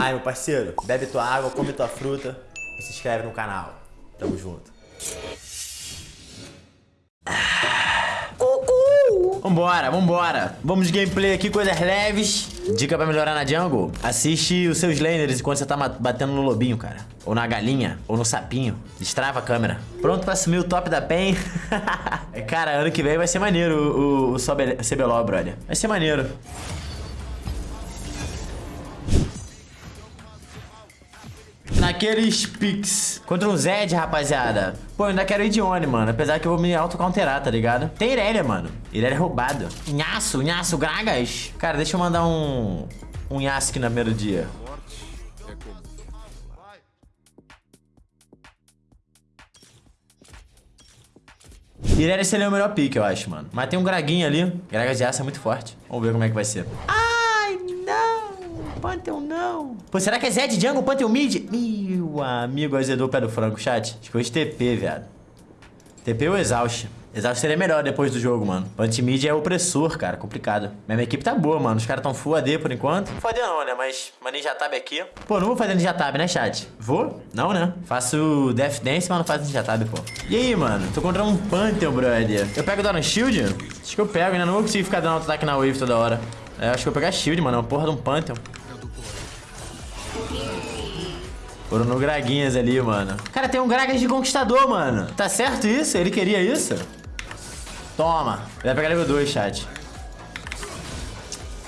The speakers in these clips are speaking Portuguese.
Ai, meu parceiro, bebe tua água, come tua fruta e se inscreve no canal. Tamo junto. Vambora, vambora. Vamos de gameplay aqui, coisas leves. Dica pra melhorar na jungle. Assiste os seus laners enquanto você tá batendo no lobinho, cara. Ou na galinha, ou no sapinho. Destrava a câmera. Pronto pra assumir o top da PEN. cara, ano que vem vai ser maneiro o, o, o CBLOL, brother. Vai ser maneiro. Naqueles picks contra um Zed, rapaziada. Pô, eu ainda quero ir de Oni, mano. Apesar que eu vou me auto-counterar, tá ligado? Tem Irelia, mano. Irelia é roubado. Nhaço, Nhaço, Gragas. Cara, deixa eu mandar um... Um Nhaço aqui no primeiro dia. Irelia seria o melhor pick, eu acho, mano. Mas tem um Graguinho ali. Gragas de aço é muito forte. Vamos ver como é que vai ser. Ah! Pantheon não. Pô, será que é Zed Jungle, Pantheon Mid? Meu amigo, azedou o pé do frango, chat. Acho que foi de TP, viado. TP ou Exaust? Exaust seria melhor depois do jogo, mano. Punch Mid é opressor, cara. Complicado. Minha equipe tá boa, mano. Os caras tão full AD por enquanto. Full AD não, né? Mas uma Ninja Tab aqui. Pô, não vou fazer Ninja Tab, né, chat? Vou? Não, né? Faço Death Dance, mas não faço Ninja Tab, pô. E aí, mano? Tô contra um Pantheon, brother. Eu pego Dano Shield? Acho que eu pego, né? Não vou conseguir ficar dando auto-ataque na wave toda hora. É, acho que eu vou pegar Shield, mano. É uma porra de um Pantheon. Foram no Graguinhas ali, mano. Cara, tem um Gragas de Conquistador, mano. Tá certo isso? Ele queria isso? Toma. Ele vai pegar level 2, chat.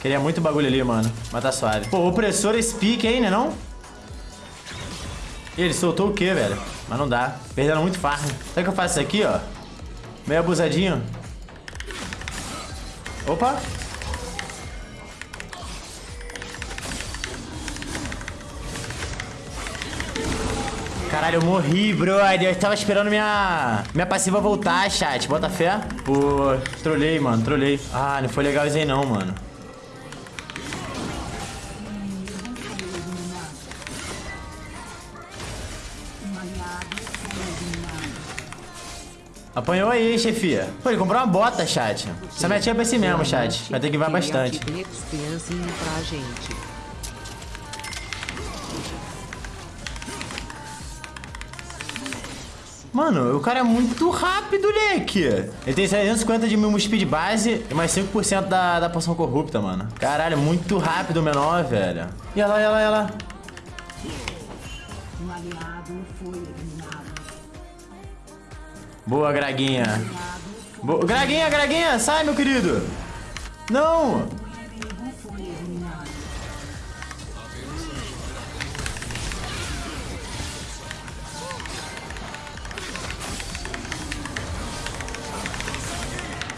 Queria muito bagulho ali, mano. Mas tá suave. Pô, opressor esse pique, hein, né não? Ele soltou o quê, velho? Mas não dá. Perdendo muito farm. Sabe o que eu faço isso aqui, ó? Meio abusadinho. Opa. Caralho, eu morri, brother. Eu tava esperando minha, minha passiva voltar, chat. Bota fé. Pô, trolei, mano, trolei. Ah, não foi legal isso aí não, mano. Apanhou aí, chefia. Pô, ele comprou uma bota, chat. Essa metinha é pra si mesmo, chat. Vai ter que ir bastante. Mano, o cara é muito rápido, leque. Ele tem 750 de mil speed base e mais 5% da, da poção corrupta, mano. Caralho, muito rápido o menor, velho. E ela, e ela, e ela. Boa, Graguinha. Boa. Graguinha, Graguinha, sai, meu querido. Não.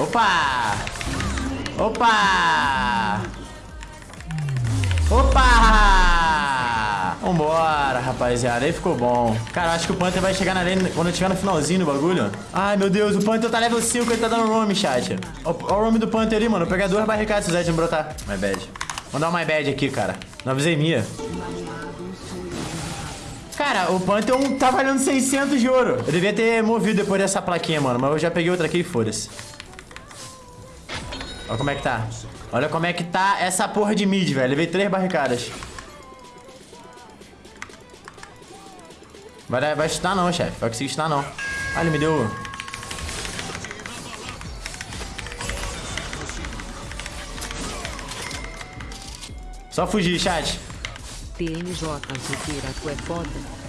Opa! Opa! Opa! Vambora, rapaziada. Aí ficou bom. Cara, acho que o Panther vai chegar na lane quando eu chegar no finalzinho do bagulho. Ai, meu Deus. O Panther tá level 5. Ele tá dando roam, chat. Olha o roam do Panther ali, mano. Vou pegar duas barricadas se o Zed não brotar. My bad. Vou dar um my bad aqui, cara. Não avisei minha. Cara, o Pantheon tá valendo 600 de ouro. Eu devia ter movido depois dessa plaquinha, mano. Mas eu já peguei outra aqui e foda-se. Olha como é que tá. Olha como é que tá essa porra de mid, velho. Levei três barricadas. Vai, vai chutar não, chefe. Vai conseguir chutar não. Ah, ele me deu... Só fugir, chat. TNJ, Zuqueira, tu é foda.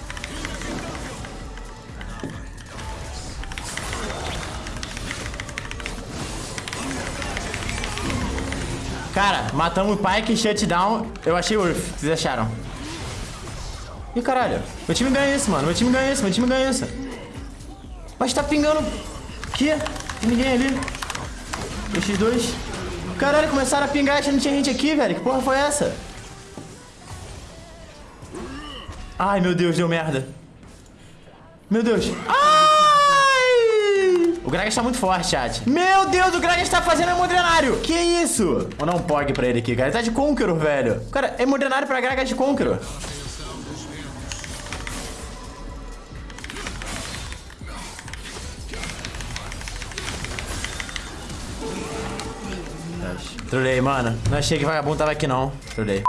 Cara, matamos o Pike, shutdown. Eu achei que vocês acharam? Ih, caralho. Meu time ganha isso, mano. Meu time ganha isso, meu time ganha isso. Mas tá pingando... Que? Tem ninguém ali. 2x2. Caralho, começaram a pingar e não tinha gente aqui, velho. Que porra foi essa? Ai, meu Deus, deu merda. Meu Deus. Ah! O Gragas tá muito forte, chat. Meu Deus, o Gragas tá fazendo hemodrenário. Que isso? Vou dar um pog pra ele aqui, cara. Ele tá de Conqueror, velho. Cara, hemodrenário pra Gragas de Conqueror. Trolei, mano. Não achei que vagabundo tava aqui, não. Trolei.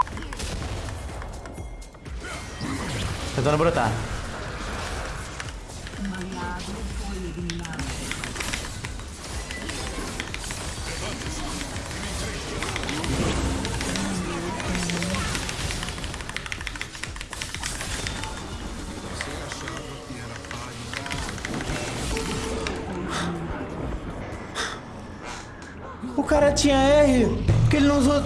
Tentando brotar. O cara tinha R, porque ele não usou...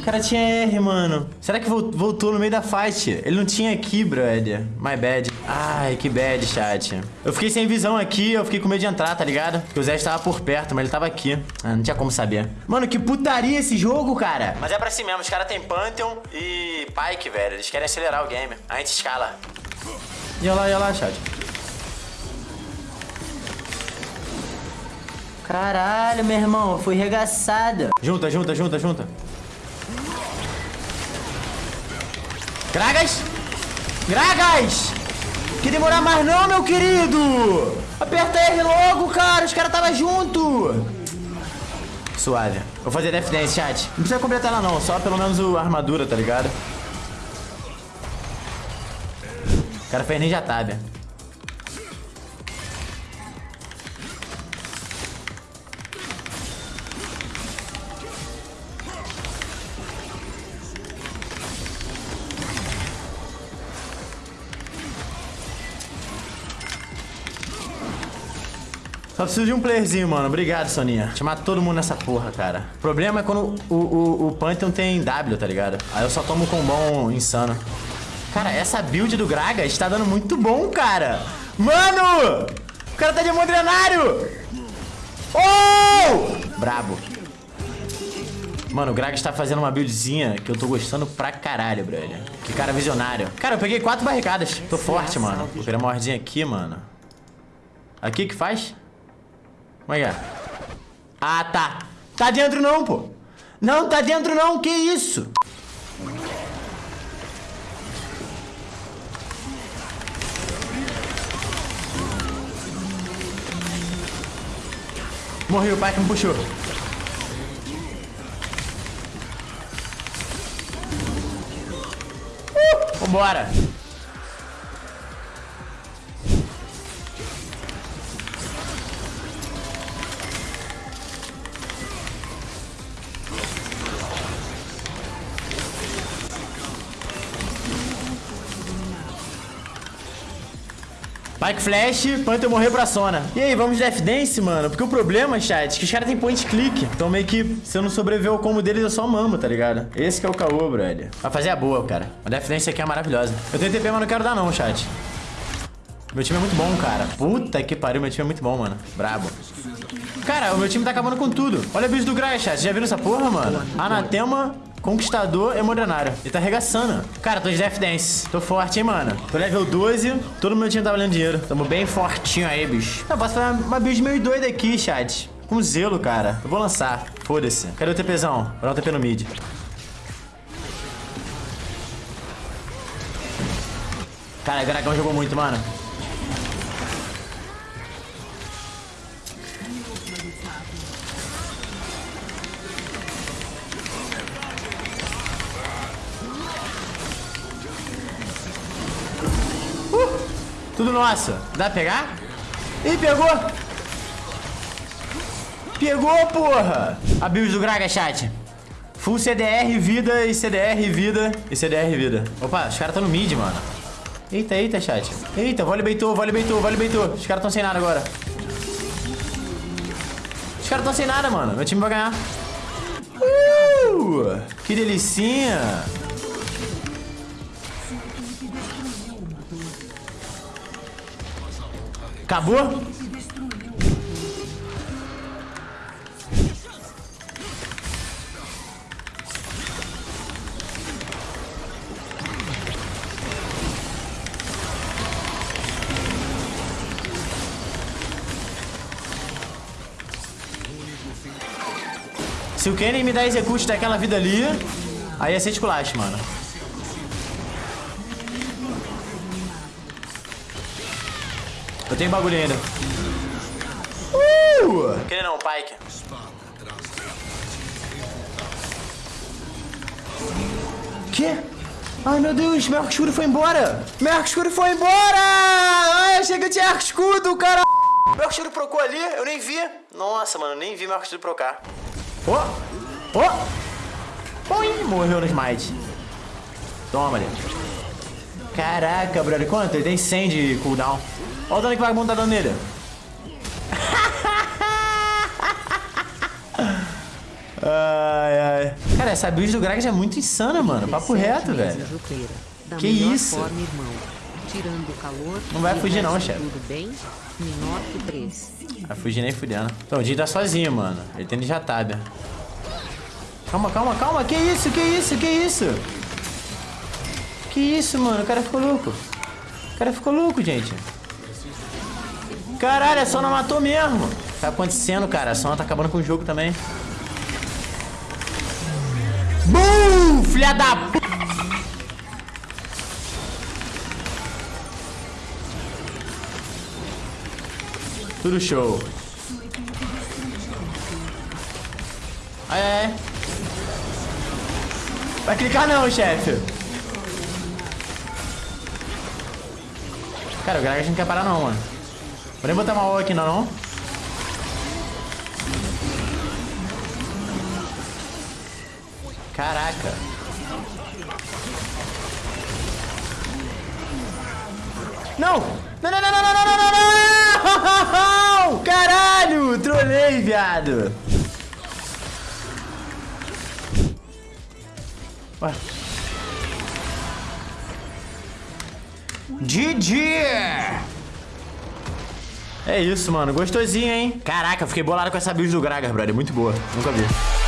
O cara tinha R, mano. Será que vol- voltou no meio da fight? Ele não tinha aqui, brother. My bad. Ai, que bad, chat. Eu fiquei sem visão aqui, eu fiquei com medo de entrar, tá ligado? Porque o Zé estava por perto, mas ele tava aqui. Ah, não tinha como saber. Mano, que putaria esse jogo, cara. Mas é pra si mesmo, os caras têm Pantheon e Pyke, velho. Eles querem acelerar o game. A gente escala. E olha lá, e olha lá, chat. Caralho, meu irmão, fui regaçada. Junta, junta, junta, junta. Gragas! Gragas! Que demorar mais não, meu querido! Aperta R logo, cara! Os caras tava junto! Suave. Vou fazer Death Dance, chat. Não precisa completar ela não, só pelo menos a armadura, tá ligado? O cara fez Ninja Tabia. Só preciso de um playerzinho, mano. Obrigado, Soninha. Chamar todo mundo nessa porra, cara. O problema é quando o, o, o Pantheon tem W, tá ligado? Aí eu só tomo com bom insano. Cara, essa build do Gragas está dando muito bom, cara. Mano! O cara tá de hemodrenário! Oh! Brabo. Mano, o Gragas tá fazendo uma buildzinha que eu tô gostando pra caralho, brother. Que cara visionário. Cara, eu peguei quatro barricadas. Tô forte, mano. Vou pegar uma aqui, mano. Aqui que faz? Como é que é? Ah, tá. Tá dentro não, pô. Não, tá dentro não. Que isso? Morri, o pai que me puxou. Uh, vambora. Pike Flash, Panther morreu pra Sona. E aí, vamos de Death Dance, mano? Porque o problema, chat, é que os caras têm point click. Então meio que, se eu não sobreviver ao combo deles, eu só mamo, tá ligado? Esse que é o caô, brother. Vai fazer a boa, cara. A Death Dance aqui é maravilhosa. Eu tenho TP, mas não quero dar não, chat. Meu time é muito bom, cara. Puta que pariu, meu time é muito bom, mano. Brabo. Cara, o meu time tá acabando com tudo. Olha o bicho do Gragas, chat. Já viram essa porra, mano? Anatema, Conquistador, Emodranário. Ele tá arregaçando. Cara, tô de Death Dance. Tô forte, hein, mano. Tô level 12. Todo meu time tá valendo dinheiro. Tamo bem fortinho aí, bicho. Eu posso fazer uma build meio doida aqui, chat. Com zelo, cara. Eu vou lançar. Foda-se. Cadê o TPzão? Vou dar um TP no mid. Cara, o dragão jogou muito, mano. Tudo nosso. Dá pra pegar? Ih, pegou! Pegou, porra! A build do Graga, chat. Full CDR, vida e CDR, vida e CDR, vida. Opa, os caras estão no mid, mano. Eita, eita, chat. Eita, vole beitou, vole beitou, vole beitou. Os caras estão sem nada agora. Os caras estão sem nada, mano. Meu time vai ganhar. Uh, que delicinha. Acabou? Se o Kenny me dá execute daquela vida ali, aí é ser esculacho, mano. Eu tenho bagulho ainda. Uh! Kenny não, Pike. Quê? Ai, meu Deus, meu arco escuro foi embora! Meu arco escuro foi embora! Ai, achei que eu tinha arco escudo, cara! Meu arco escuro procou ali, eu nem vi. Nossa, mano, nem vi meu arco escuro procar. Ô! Ô! Oi, morreu no smite. Toma ali. Caraca, brother, quanto? Ele tem 100 de cooldown. Olha o dano que o vagabundo tá dando nele. ai, ai. Cara, essa build do Gragas é muito insana, mano. Papo reto, velho. Que isso? Forma, calor. Não vai fugir não, chefe. Tudo bem? Menor que 3. Vai fugir nem fudendo. Então, o Jin tá sozinho, mano. Ele tem já tab. Calma, calma, calma. Que isso, que isso, que isso? Que isso, mano? O cara ficou louco. O cara ficou louco, gente. Caralho, a Sona matou mesmo. Tá acontecendo, cara. A Sona tá acabando com o jogo também. Bum! Filha da p... Tudo show. Ai, ai, ai. Vai clicar não, chefe. Cara, o Gragas não quer parar não, mano. Vou nem botar uma O aqui não, não. Caraca. Não! Não, não, não, não, não, não, não, não! Caralho! Trolei, viado! GG! É isso, mano. Gostosinho, hein? Caraca, fiquei bolado com essa build do Gragas, brother. Muito boa. Nunca vi.